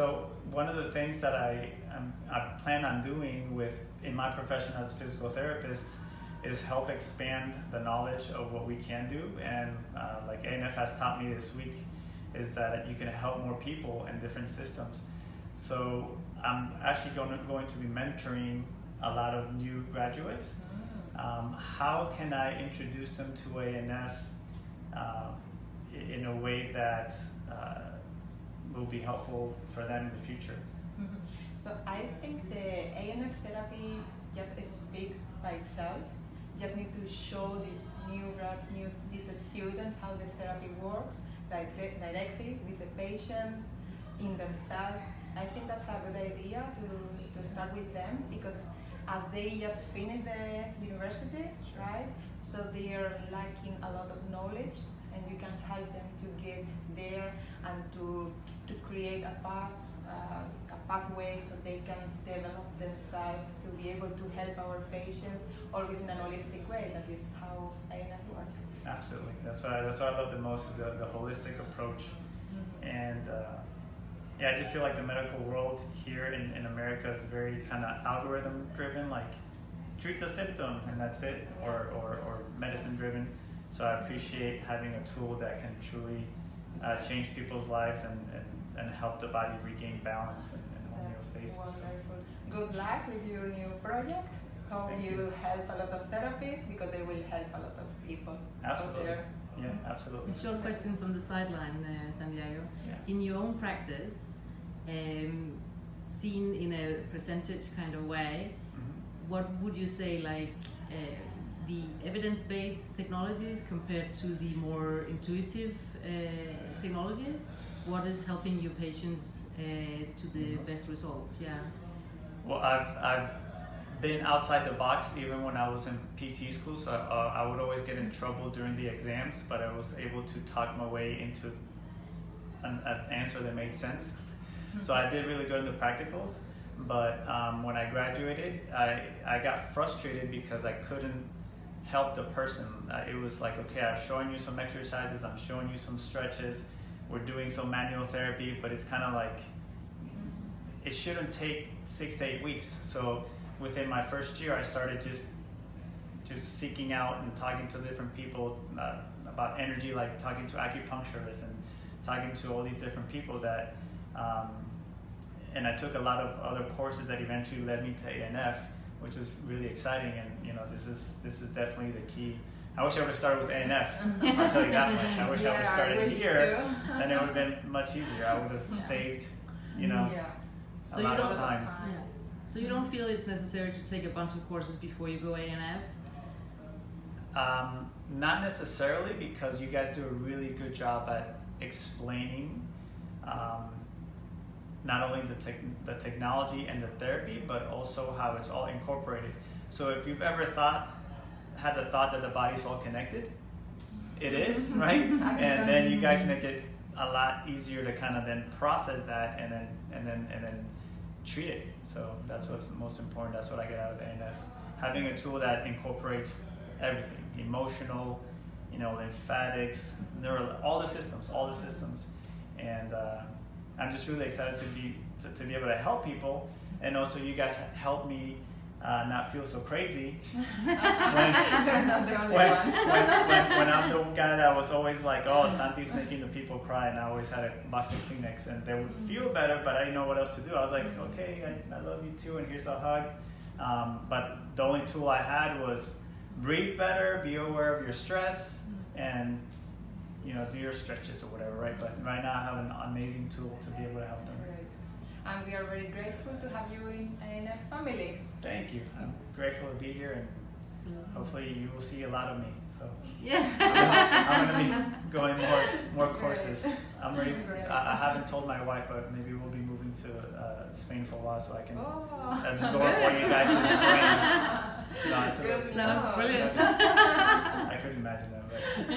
So one of the things that I, um, I plan on doing with in my profession as a physical therapist is help expand the knowledge of what we can do. And uh, like ANF has taught me this week, is that you can help more people in different systems. So I'm actually going to, going to be mentoring a lot of new graduates. Mm. Um, how can I introduce them to ANF uh, in a way that uh, will be helpful for them in the future? Mhm. So I think the ANF therapy just speaks by itself. Just need to show these new grads, new these students how the therapy works dire- directly with the patients in themselves. I think that's a good idea to, to start with them because as they just finish the university, right? So they are lacking a lot of knowledge and you can help them to get there and to, to create a path, uh, a pathway so they can develop themselves to be able to help our patients always in an holistic way. That is how ANF works. Absolutely. That's what I, that's what I love the most is the, the holistic approach. And uh, yeah, I just feel like the medical world here in, in America is very kind of algorithm driven, like treat the symptom and that's it, or, or, or medicine driven. So I appreciate having a tool that can truly uh, change people's lives and, and, and help the body regain balance and, and homeostasis. wonderful. Good luck with your new project. Hope Thank you, you. help a lot of therapists because they will help a lot of people out Absolutely. there. Yeah, absolutely. A short question from the sideline, uh, Santiago. Yeah. In your own practice, um, seen in a percentage kind of way, Mhm. what would you say like uh, the evidence-based technologies compared to the more intuitive uh, technologies? What is helping your patients uh, to the best results? Yeah. Well, I've, I've been outside the box even when I was in PT school, so uh, I would always get in trouble during the exams, but I was able to talk my way into an, an answer that made sense. So I did really good in the practicals, but um, when I graduated, I, I got frustrated because I couldn't help a person. Uh, it was like, okay, I'm showing you some exercises, I'm showing you some stretches, we're doing some manual therapy, but it's kind of like, it shouldn't take six to eight weeks. So within my first year, I started just just seeking out and talking to different people uh, about energy, like talking to acupuncturists and talking to all these different people that. Um, and I took a lot of other courses that eventually led me to ANF, which is really exciting. And you know, this is this is definitely the key. I wish I would have started with ANF. I'll tell you that much. I wish I would have started here. too. Then it would have been much easier. I would have Yeah. saved, you know, Yeah. a So you lot don't- of time. Yeah. So you don't feel it's necessary to take a bunch of courses before you go ANF? Um, not necessarily because you guys do a really good job at explaining um, not only the, tech the technology and the therapy, but also how it's all incorporated. So if you've ever thought, had the thought that the body's all connected, it is, right? and then you guys make it a lot easier to kind of then process that and then and then and then treat it. So that's what's most important. That's what I get out of ANF. Having a tool that incorporates everything, emotional, you know, lymphatics, neural, all the systems, all the systems. And uh, I'm just really excited to be to, to be able to help people, and also you guys help me uh, not feel so crazy You're not the only when, one. when, when, when I'm the guy that was always like, oh, Santi's making the people cry, and I always had a box of Kleenex, and they would feel better, but I didn't know what else to do. I was like, okay, I, I love you too, and here's a hug. Um, but the only tool I had was breathe better, be aware of your stress, and you know, do your stretches or whatever, right? But right now I have an amazing tool to be able to help them. Great. And we are very grateful to have you in ANF family. Thank you. I'm grateful to be here, and hopefully you will see a lot of me. So. Yeah. I'm gonna be going more more courses. I'm. Great. I, I haven't told my wife, but maybe we'll be moving to uh, Spain for a while so I can Oh. absorb all you guys' brains. No, it's a No, brilliant. I couldn't imagine that, but